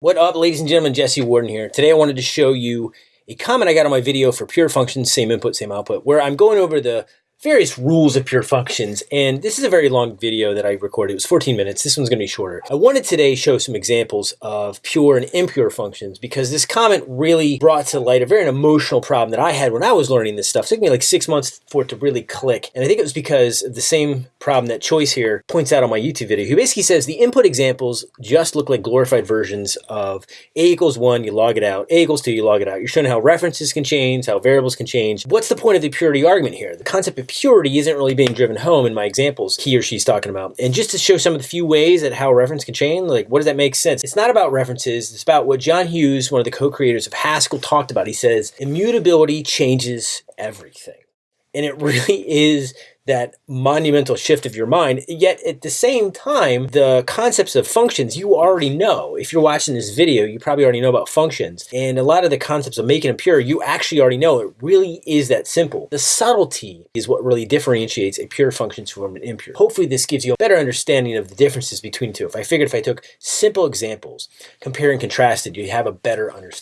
What up, ladies and gentlemen? Jesse Warden here. Today I wanted to show you a comment I got on my video for pure functions, same input, same output, where I'm going over the various rules of pure functions. And this is a very long video that I recorded. It was 14 minutes. This one's going to be shorter. I wanted today show some examples of pure and impure functions because this comment really brought to light a very emotional problem that I had when I was learning this stuff. It took me like six months for it to really click. And I think it was because the same problem that Choice here points out on my YouTube video. He basically says the input examples just look like glorified versions of A equals one, you log it out, A equals two, you log it out. You're showing how references can change, how variables can change. What's the point of the purity argument here? The concept of purity isn't really being driven home in my examples he or she's talking about. And just to show some of the few ways that how reference can change, like what does that make sense? It's not about references, it's about what John Hughes, one of the co-creators of Haskell, talked about. He says, immutability changes everything. And it really is that monumental shift of your mind. Yet at the same time, the concepts of functions you already know. If you're watching this video, you probably already know about functions. And a lot of the concepts of making them pure, you actually already know. It really is that simple. The subtlety is what really differentiates a pure function from an impure. Hopefully this gives you a better understanding of the differences between the two. If I figured if I took simple examples, compare and contrasted, you have a better understanding.